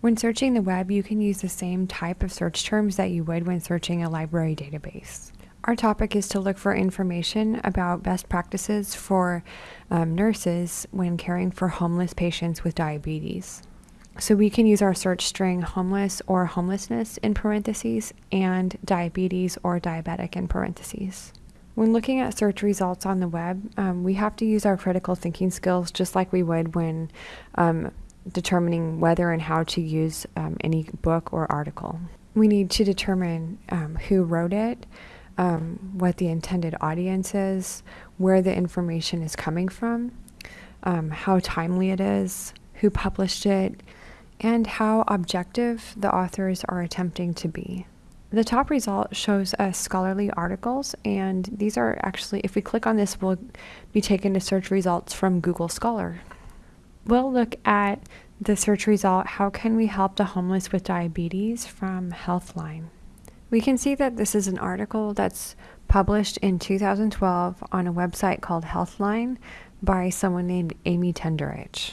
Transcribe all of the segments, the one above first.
When searching the web, you can use the same type of search terms that you would when searching a library database. Our topic is to look for information about best practices for um, nurses when caring for homeless patients with diabetes. So we can use our search string homeless or homelessness in parentheses and diabetes or diabetic in parentheses. When looking at search results on the web, um, we have to use our critical thinking skills just like we would when um, determining whether and how to use um, any book or article. We need to determine um, who wrote it, um, what the intended audience is, where the information is coming from, um, how timely it is, who published it, and how objective the authors are attempting to be. The top result shows us scholarly articles, and these are actually, if we click on this, we'll be taken to search results from Google Scholar. We'll look at the search result, How Can We Help the Homeless with Diabetes from Healthline. We can see that this is an article that's published in 2012 on a website called Healthline by someone named Amy Tenderich.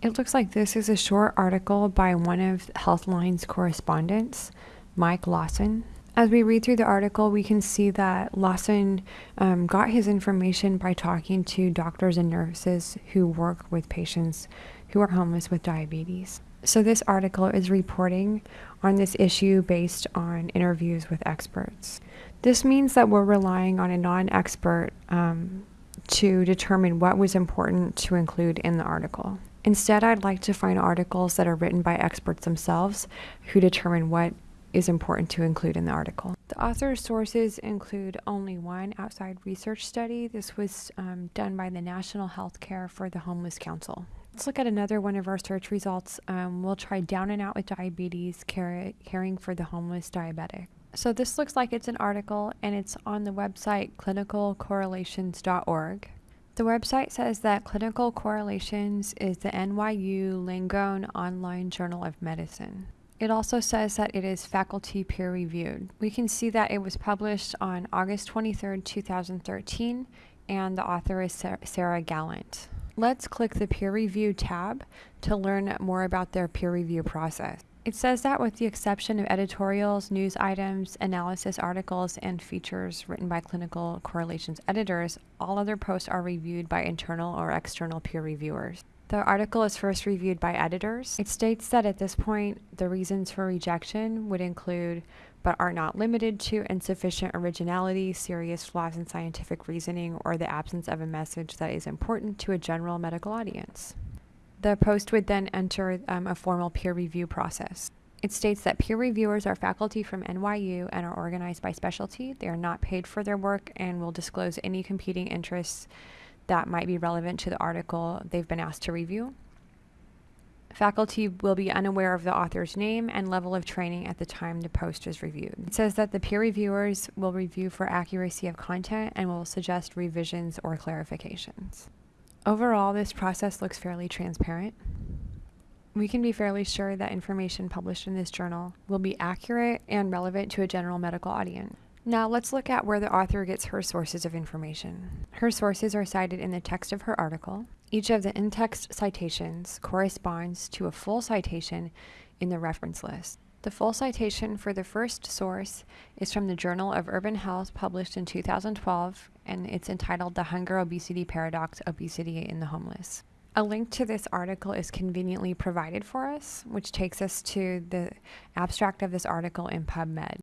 It looks like this is a short article by one of Healthline's correspondents, Mike Lawson. As we read through the article, we can see that Lawson um, got his information by talking to doctors and nurses who work with patients who are homeless with diabetes. So, this article is reporting on this issue based on interviews with experts. This means that we're relying on a non expert um, to determine what was important to include in the article. Instead, I'd like to find articles that are written by experts themselves who determine what is important to include in the article. The author's sources include only one outside research study. This was um, done by the National Healthcare for the Homeless Council. Let's look at another one of our search results. Um, we'll try Down and Out with Diabetes, care, Caring for the Homeless Diabetic. So this looks like it's an article and it's on the website clinicalcorrelations.org. The website says that Clinical Correlations is the NYU Langone Online Journal of Medicine. It also says that it is faculty peer reviewed. We can see that it was published on August 23, 2013, and the author is Sarah Gallant. Let's click the peer review tab to learn more about their peer review process. It says that with the exception of editorials, news items, analysis articles, and features written by clinical correlations editors, all other posts are reviewed by internal or external peer reviewers. The article is first reviewed by editors. It states that at this point, the reasons for rejection would include, but are not limited to, insufficient originality, serious flaws in scientific reasoning, or the absence of a message that is important to a general medical audience. The post would then enter um, a formal peer review process. It states that peer reviewers are faculty from NYU and are organized by specialty. They are not paid for their work and will disclose any competing interests that might be relevant to the article they've been asked to review. Faculty will be unaware of the author's name and level of training at the time the post is reviewed. It says that the peer reviewers will review for accuracy of content and will suggest revisions or clarifications. Overall, this process looks fairly transparent. We can be fairly sure that information published in this journal will be accurate and relevant to a general medical audience. Now let's look at where the author gets her sources of information. Her sources are cited in the text of her article. Each of the in-text citations corresponds to a full citation in the reference list. The full citation for the first source is from the Journal of Urban Health published in 2012 and it's entitled The Hunger Obesity Paradox Obesity in the Homeless. A link to this article is conveniently provided for us, which takes us to the abstract of this article in PubMed.